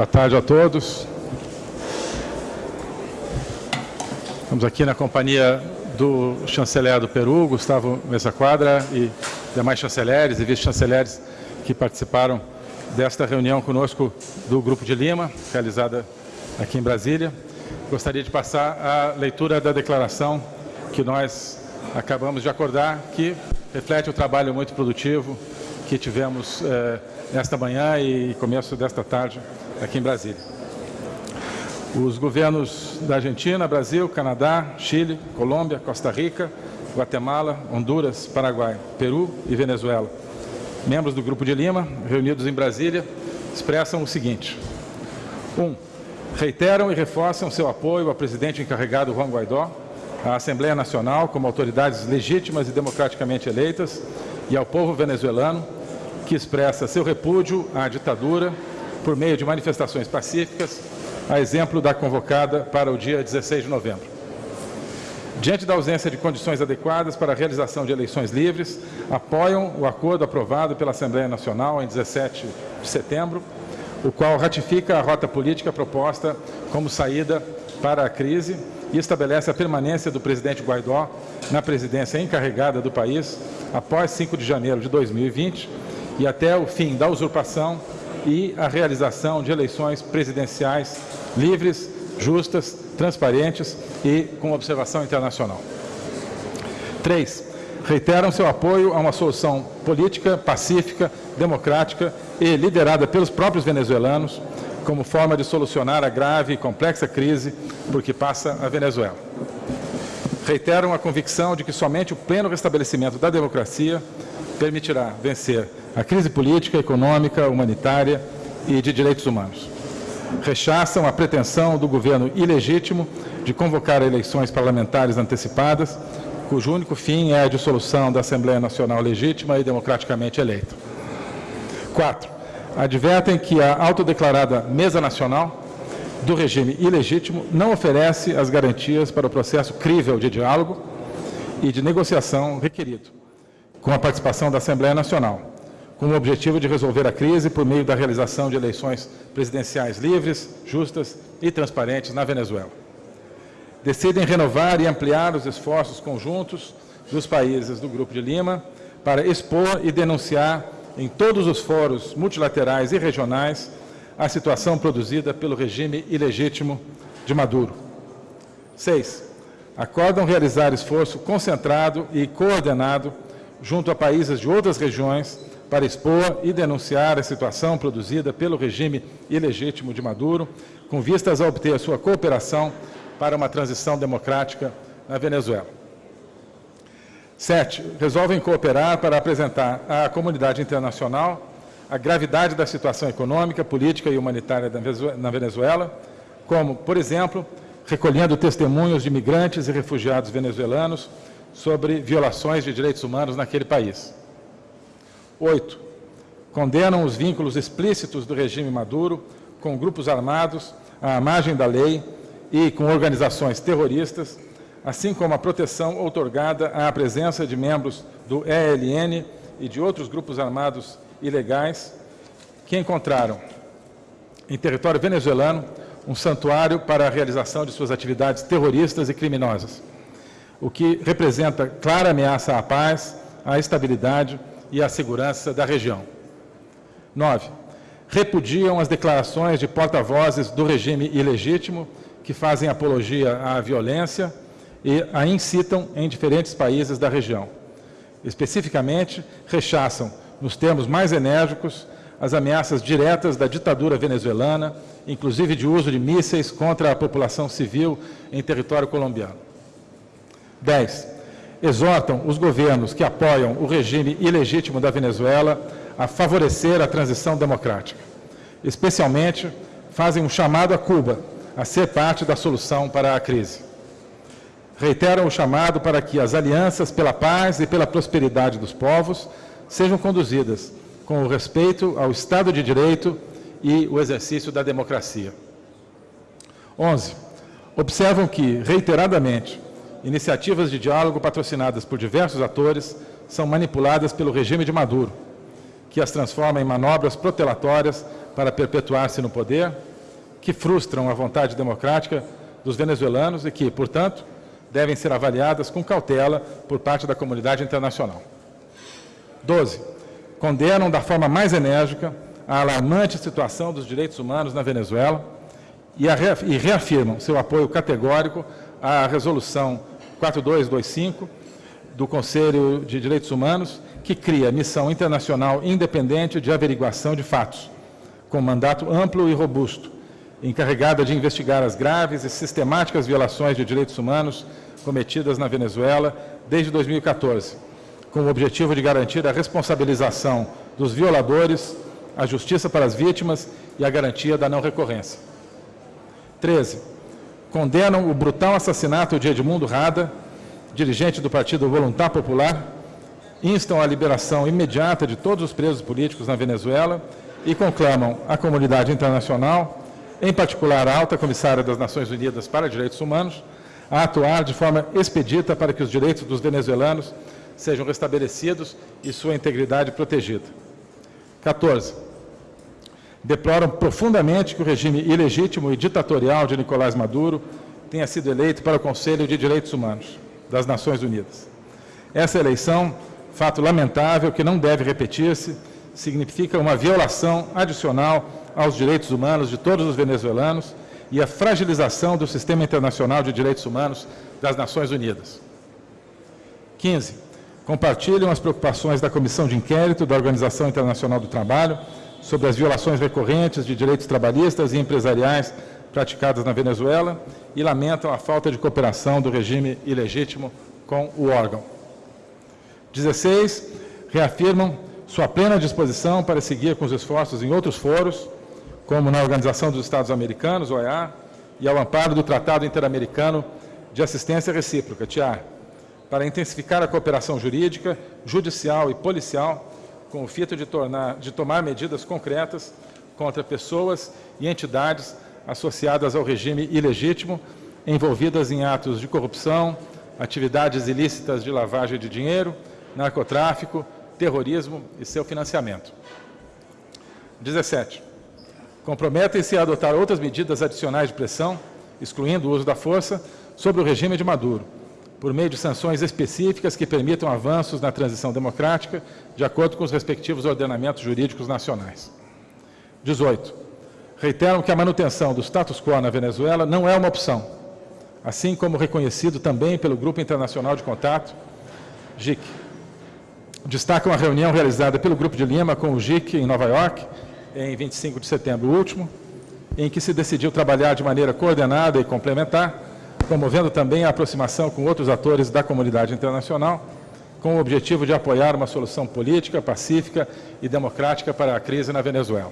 Boa tarde a todos. Estamos aqui na companhia do chanceler do Peru, Gustavo Mesa Quadra, e demais chanceleres e vice-chanceleres que participaram desta reunião conosco do Grupo de Lima, realizada aqui em Brasília. Gostaria de passar a leitura da declaração que nós acabamos de acordar, que reflete o trabalho muito produtivo que tivemos eh, nesta manhã e começo desta tarde aqui em Brasília. Os governos da Argentina, Brasil, Canadá, Chile, Colômbia, Costa Rica, Guatemala, Honduras, Paraguai, Peru e Venezuela, membros do Grupo de Lima, reunidos em Brasília, expressam o seguinte. 1. Um, reiteram e reforçam seu apoio ao presidente encarregado Juan Guaidó, à Assembleia Nacional como autoridades legítimas e democraticamente eleitas e ao povo venezuelano, que expressa seu repúdio à ditadura por meio de manifestações pacíficas, a exemplo da convocada para o dia 16 de novembro. Diante da ausência de condições adequadas para a realização de eleições livres, apoiam o acordo aprovado pela Assembleia Nacional em 17 de setembro, o qual ratifica a rota política proposta como saída para a crise e estabelece a permanência do presidente Guaidó na presidência encarregada do país após 5 de janeiro de 2020 e até o fim da usurpação e a realização de eleições presidenciais livres, justas, transparentes e com observação internacional. 3. Reiteram seu apoio a uma solução política, pacífica, democrática e liderada pelos próprios venezuelanos, como forma de solucionar a grave e complexa crise por que passa a Venezuela. Reiteram a convicção de que somente o pleno restabelecimento da democracia permitirá vencer a crise política, econômica, humanitária e de direitos humanos. Rechaçam a pretensão do governo ilegítimo de convocar eleições parlamentares antecipadas, cujo único fim é a dissolução da Assembleia Nacional legítima e democraticamente eleita. 4. Advertem que a autodeclarada Mesa Nacional do regime ilegítimo não oferece as garantias para o processo crível de diálogo e de negociação requerido, com a participação da Assembleia Nacional, com o objetivo de resolver a crise por meio da realização de eleições presidenciais livres, justas e transparentes na Venezuela. Decidem renovar e ampliar os esforços conjuntos dos países do Grupo de Lima para expor e denunciar em todos os fóruns multilaterais e regionais a situação produzida pelo regime ilegítimo de Maduro. 6. Acordam realizar esforço concentrado e coordenado junto a países de outras regiões para expor e denunciar a situação produzida pelo regime ilegítimo de Maduro, com vistas a obter sua cooperação para uma transição democrática na Venezuela. Sete, resolvem cooperar para apresentar à comunidade internacional a gravidade da situação econômica, política e humanitária na Venezuela, como, por exemplo, recolhendo testemunhos de imigrantes e refugiados venezuelanos sobre violações de direitos humanos naquele país. 8. Condenam os vínculos explícitos do regime Maduro com grupos armados à margem da lei e com organizações terroristas, assim como a proteção outorgada à presença de membros do ELN e de outros grupos armados ilegais que encontraram em território venezuelano um santuário para a realização de suas atividades terroristas e criminosas, o que representa clara ameaça à paz, à estabilidade e à segurança da região. 9. Repudiam as declarações de porta-vozes do regime ilegítimo que fazem apologia à violência e a incitam em diferentes países da região. Especificamente, rechaçam, nos termos mais enérgicos, as ameaças diretas da ditadura venezuelana, inclusive de uso de mísseis contra a população civil em território colombiano. 10 exortam os governos que apoiam o regime ilegítimo da Venezuela a favorecer a transição democrática. Especialmente, fazem um chamado a Cuba a ser parte da solução para a crise. Reiteram o chamado para que as alianças pela paz e pela prosperidade dos povos sejam conduzidas com o respeito ao Estado de Direito e o exercício da democracia. 11. Observam que, reiteradamente, iniciativas de diálogo patrocinadas por diversos atores são manipuladas pelo regime de Maduro, que as transforma em manobras protelatórias para perpetuar-se no poder que frustram a vontade democrática dos venezuelanos e que, portanto, devem ser avaliadas com cautela por parte da comunidade internacional. 12. Condenam da forma mais enérgica a alarmante situação dos direitos humanos na Venezuela e reafirmam seu apoio categórico à Resolução 4225 do Conselho de Direitos Humanos, que cria missão internacional independente de averiguação de fatos, com mandato amplo e robusto, encarregada de investigar as graves e sistemáticas violações de direitos humanos cometidas na Venezuela desde 2014, com o objetivo de garantir a responsabilização dos violadores, a justiça para as vítimas e a garantia da não recorrência. 13. Condenam o brutal assassinato de Edmundo Rada, dirigente do Partido Voluntar Popular, instam a liberação imediata de todos os presos políticos na Venezuela e conclamam a comunidade internacional, em particular a alta comissária das Nações Unidas para Direitos Humanos, a atuar de forma expedita para que os direitos dos venezuelanos sejam restabelecidos e sua integridade protegida. 14. Deploram profundamente que o regime ilegítimo e ditatorial de Nicolás Maduro tenha sido eleito para o Conselho de Direitos Humanos das Nações Unidas. Essa eleição, fato lamentável que não deve repetir-se, significa uma violação adicional aos direitos humanos de todos os venezuelanos e a fragilização do sistema internacional de direitos humanos das Nações Unidas. 15. Compartilham as preocupações da Comissão de Inquérito da Organização Internacional do Trabalho sobre as violações recorrentes de direitos trabalhistas e empresariais praticadas na Venezuela e lamentam a falta de cooperação do regime ilegítimo com o órgão. 16. Reafirmam sua plena disposição para seguir com os esforços em outros foros, como na Organização dos Estados Americanos, OEA, e ao amparo do Tratado Interamericano de Assistência Recíproca, TIAR, para intensificar a cooperação jurídica, judicial e policial, com o fito de, tornar, de tomar medidas concretas contra pessoas e entidades associadas ao regime ilegítimo, envolvidas em atos de corrupção, atividades ilícitas de lavagem de dinheiro, narcotráfico, terrorismo e seu financiamento. 17. Comprometem-se a adotar outras medidas adicionais de pressão, excluindo o uso da força, sobre o regime de Maduro, por meio de sanções específicas que permitam avanços na transição democrática, de acordo com os respectivos ordenamentos jurídicos nacionais. 18 reiteram que a manutenção do status quo na Venezuela não é uma opção, assim como reconhecido também pelo Grupo Internacional de Contato, GIC. Destacam a reunião realizada pelo Grupo de Lima com o GIC em Nova York, em 25 de setembro último, em que se decidiu trabalhar de maneira coordenada e complementar, promovendo também a aproximação com outros atores da comunidade internacional, com o objetivo de apoiar uma solução política, pacífica e democrática para a crise na Venezuela.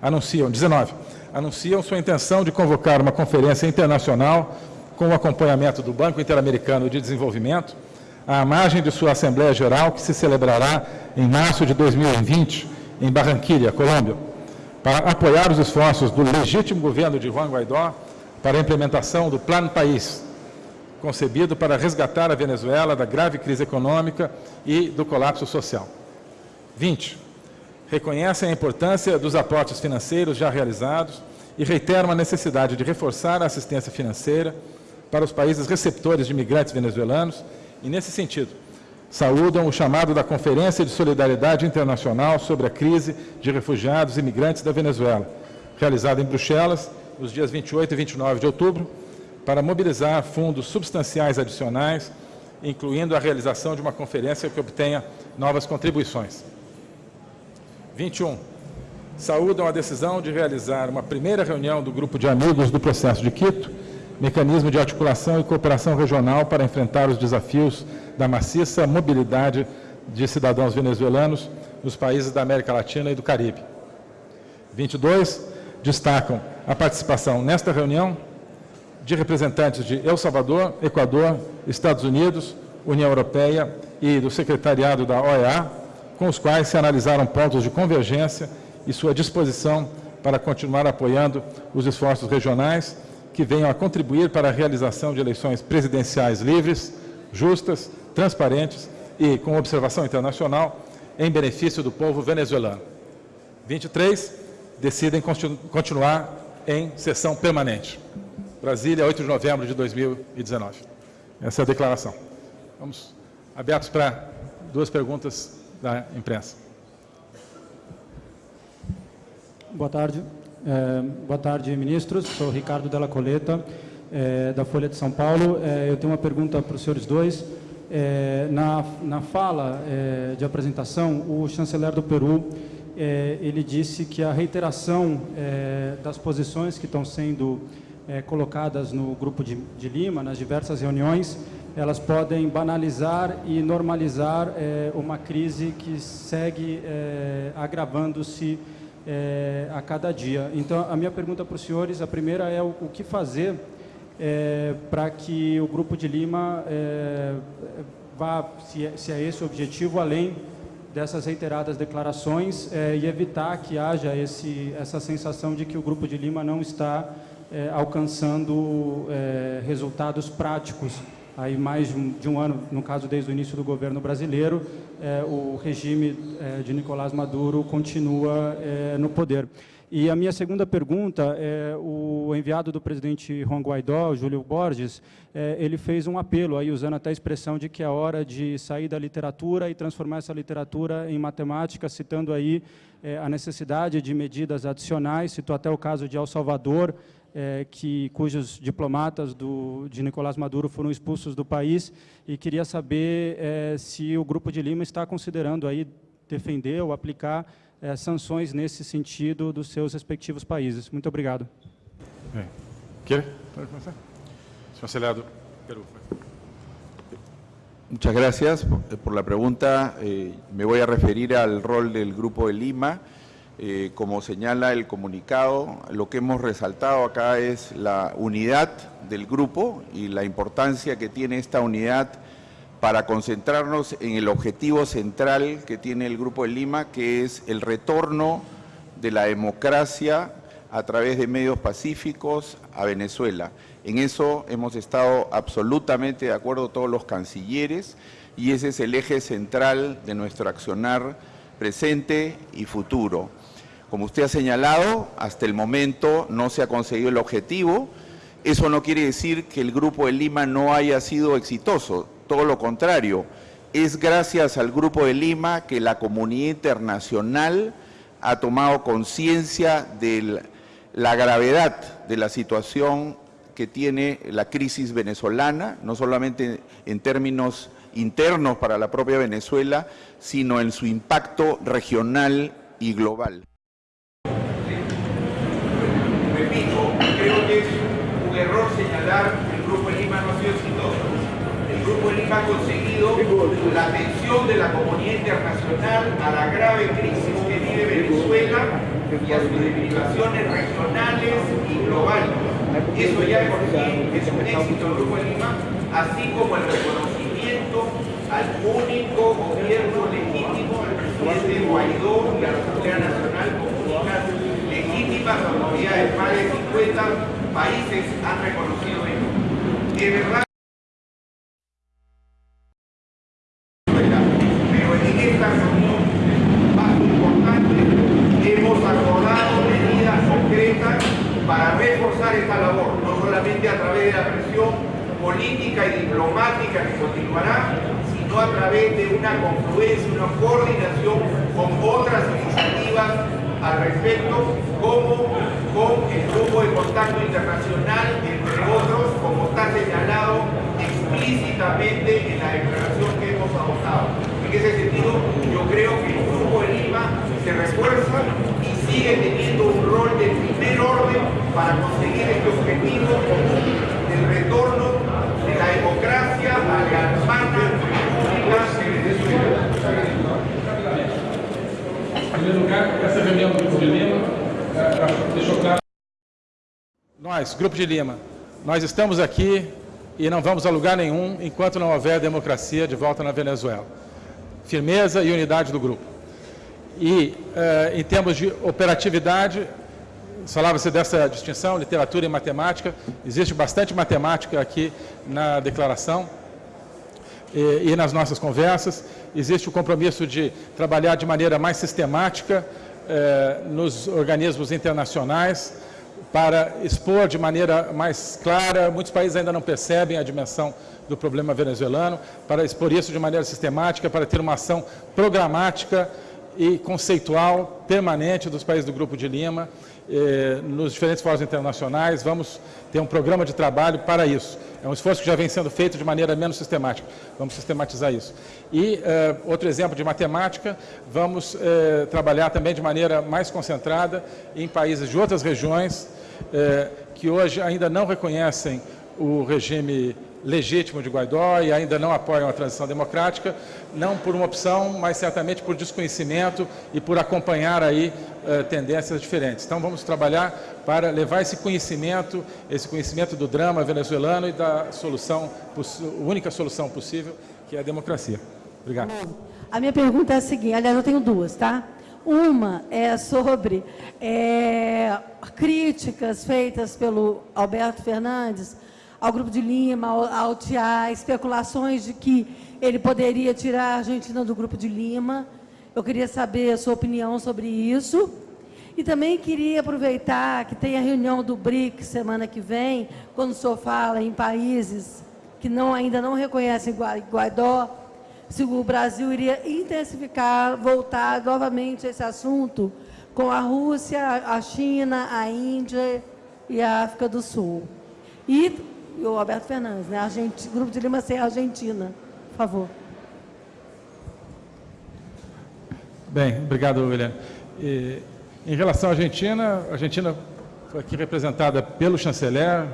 Anunciam, 19, anunciam sua intenção de convocar uma conferência internacional com o acompanhamento do Banco Interamericano de Desenvolvimento, à margem de sua Assembleia Geral, que se celebrará em março de 2020, em Barranquilla, Colômbia, para apoiar os esforços do legítimo governo de Juan Guaidó para a implementação do Plano País, concebido para resgatar a Venezuela da grave crise econômica e do colapso social. 20 reconhecem a importância dos aportes financeiros já realizados e reiteram a necessidade de reforçar a assistência financeira para os países receptores de imigrantes venezuelanos e, nesse sentido, saúdam o chamado da Conferência de Solidariedade Internacional sobre a crise de refugiados e imigrantes da Venezuela, realizada em Bruxelas, nos dias 28 e 29 de outubro, para mobilizar fundos substanciais adicionais, incluindo a realização de uma conferência que obtenha novas contribuições. 21. Saúdam a decisão de realizar uma primeira reunião do Grupo de Amigos do Processo de Quito, mecanismo de articulação e cooperação regional para enfrentar os desafios da maciça mobilidade de cidadãos venezuelanos nos países da América Latina e do Caribe. 22. Destacam a participação nesta reunião de representantes de El Salvador, Equador, Estados Unidos, União Europeia e do Secretariado da OEA, com os quais se analisaram pontos de convergência e sua disposição para continuar apoiando os esforços regionais que venham a contribuir para a realização de eleições presidenciais livres, justas, transparentes e com observação internacional em benefício do povo venezuelano. 23. decidem continuar em sessão permanente. Brasília, 8 de novembro de 2019. Essa é a declaração. Vamos abertos para duas perguntas da imprensa. Boa tarde. É, boa tarde, ministros. Sou Ricardo Della Coleta, é, da Folha de São Paulo. É, eu tenho uma pergunta para os senhores dois. É, na, na fala é, de apresentação, o chanceler do Peru, é, ele disse que a reiteração das posições que estão sendo colocadas no Grupo de, de Lima, nas diversas reuniões, elas podem banalizar e normalizar uma crise que segue agravando-se é, a cada dia. Então, a minha pergunta para os senhores, a primeira é o, o que fazer é, para que o Grupo de Lima é, vá, se é, se é, esse o objetivo, além dessas reiteradas declarações é, e evitar que haja esse, essa sensação de que o Grupo de Lima não está é, alcançando resultados práticos aí mais de um, ano, no caso desde o início do governo brasileiro, é, o regime é, de Nicolás Maduro continua é, no poder. E a minha segunda pergunta é o enviado do presidente Juan Guaidó, Júlio Borges, é, ele fez um apelo, aí usando até a expressão de que é hora de sair da literatura e transformar essa literatura em matemática, citando aí é, a necessidade de medidas adicionais, citou até o caso de El Salvador, é, que, cujos diplomatas do, de Nicolás Maduro foram expulsos do país e queria saber é, se o Grupo de Lima está considerando aí defender ou aplicar é, sanções nesse sentido dos seus respectivos países. Muito obrigado. Bem. Quer? Pode começar? Senhor Peru. Muchas gracias por la pregunta. Eh, me voy a referir al rol del Grupo de Lima. Eh, como señala el comunicado, lo que hemos resaltado acá es la unidad del grupo y la importancia que tiene esta unidad para concentrarnos en el objetivo central que tiene el Grupo de Lima, que es el retorno de la democracia a través de medios pacíficos a Venezuela. En eso hemos estado absolutamente de acuerdo todos los cancilleres y ese es el eje central de nuestro accionar presente y futuro. Como usted ha señalado, hasta el momento no se ha conseguido el objetivo. Eso no quiere decir que el Grupo de Lima no haya sido exitoso, todo lo contrario. Es gracias al Grupo de Lima que la comunidad internacional ha tomado conciencia de la gravedad de la situación que tiene la crisis venezolana, no solamente en términos internos para la propia Venezuela, sino en su impacto regional y global. error señalar que el Grupo de Lima no ha sido exitoso. El Grupo de Lima ha conseguido la atención de la comunidad internacional a la grave crisis que vive Venezuela y a sus derivaciones regionales y globales. Eso ya por es un éxito del Grupo de Lima, así como el reconocimiento al único gobierno legítimo, al presidente Guaidó y a la Asamblea Nacional como únicas legítimas autoridades, más de 50 países han reconocido esto. De verdad, sigue teniendo un rol de primer orden para conseguir este objetivo común del retorno de la democracia a la hermana república de Venezuela. Em primeiro lugar, essa reunião do Grupo de Lima deixou claro. Nós, Grupo de Lima, nós estamos aqui e não vamos a lugar nenhum enquanto não houver democracia de volta na Venezuela. Firmeza e unidade do grupo. E, eh, em termos de operatividade, falava-se dessa distinção, literatura e matemática, existe bastante matemática aqui na declaração e, e nas nossas conversas, existe o compromisso de trabalhar de maneira mais sistemática eh, nos organismos internacionais para expor de maneira mais clara, muitos países ainda não percebem a dimensão do problema venezuelano, para expor isso de maneira sistemática, para ter uma ação programática e conceitual permanente dos países do Grupo de Lima, eh, nos diferentes fóruns internacionais, vamos ter um programa de trabalho para isso. É um esforço que já vem sendo feito de maneira menos sistemática. Vamos sistematizar isso. E eh, outro exemplo de matemática, vamos eh, trabalhar também de maneira mais concentrada em países de outras regiões, eh, que hoje ainda não reconhecem o regime legítimo de Guaidó e ainda não apoiam a transição democrática, não por uma opção, mas certamente por desconhecimento e por acompanhar aí uh, tendências diferentes. Então vamos trabalhar para levar esse conhecimento, esse conhecimento do drama venezuelano e da solução, única solução possível, que é a democracia. Obrigado. A minha pergunta é a seguinte, aliás, eu tenho duas, tá? Uma é sobre é, críticas feitas pelo Alberto Fernandes ao Grupo de Lima, ao, ao TIA, especulações de que ele poderia tirar a Argentina do Grupo de Lima. Eu queria saber a sua opinião sobre isso. E também queria aproveitar que tem a reunião do BRIC semana que vem, quando o senhor fala em países que não, ainda não reconhecem Guaidó, se o Brasil iria intensificar, voltar novamente a esse assunto com a Rússia, a China, a Índia e a África do Sul. E e o Alberto Fernandes, né? Argentina, Grupo de Lima sem Argentina. Por favor. Bem, obrigado, William. E, em relação à Argentina, a Argentina foi aqui representada pelo chanceler,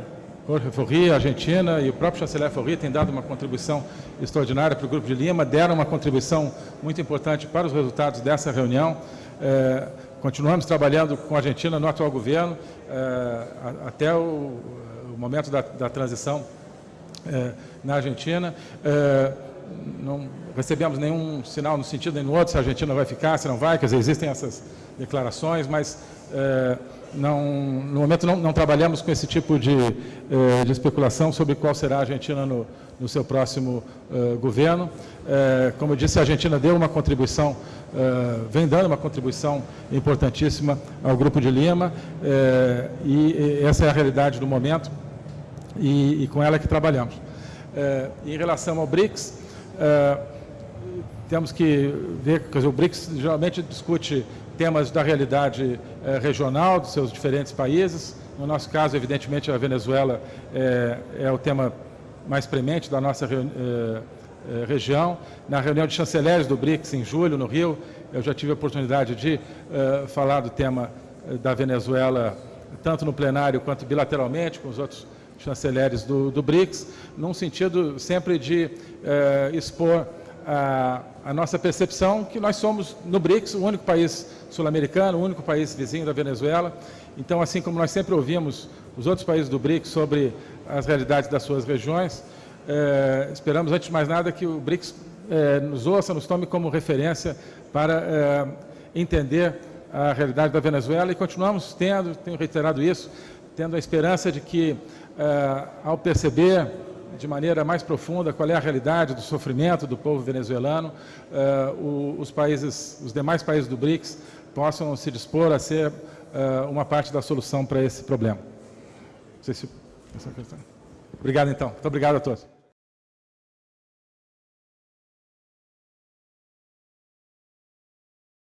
Jorge Forri, a Argentina e o próprio chanceler Forri tem dado uma contribuição extraordinária para o Grupo de Lima, deram uma contribuição muito importante para os resultados dessa reunião. É, continuamos trabalhando com a Argentina no atual governo, é, até o o momento da, da transição é, na Argentina. É, não recebemos nenhum sinal no sentido nem no outro se a Argentina vai ficar, se não vai, quer dizer, existem essas declarações, mas é, não, no momento não, não, trabalhamos com esse tipo de, é, de, especulação sobre qual será a Argentina no, no seu próximo é, governo. É, como eu disse, a Argentina deu uma contribuição, vem dando uma contribuição importantíssima ao Grupo de Lima, e essa é a realidade do momento e, e com ela que trabalhamos. É, em relação ao BRICS, é, temos que ver, quer dizer, o BRICS geralmente discute temas da realidade é, regional dos seus diferentes países. No nosso caso, evidentemente, a Venezuela é, é o tema mais premente da nossa é, é, região. Na reunião de chanceleres do BRICS, em julho, no Rio, eu já tive a oportunidade de falar do tema da Venezuela, tanto no plenário quanto bilateralmente com os outros chanceleres do, do BRICS, num sentido sempre de eh, expor a, a, nossa percepção que nós somos, no BRICS, o único país sul-americano, o único país vizinho da Venezuela. Então, assim como nós sempre ouvimos os outros países do BRICS sobre as realidades das suas regiões, eh, esperamos, antes de mais nada, que o BRICS eh, nos ouça, nos tome como referência para entender a realidade da Venezuela e continuamos tendo, tenho reiterado isso, tendo a esperança de que uh, ao perceber de maneira mais profunda qual é a realidade do sofrimento do povo venezuelano, uh, o, os países, os demais países do BRICS possam se dispor a ser uh, uma parte da solução para esse problema. Se... Obrigado, então. Muito obrigado a todos.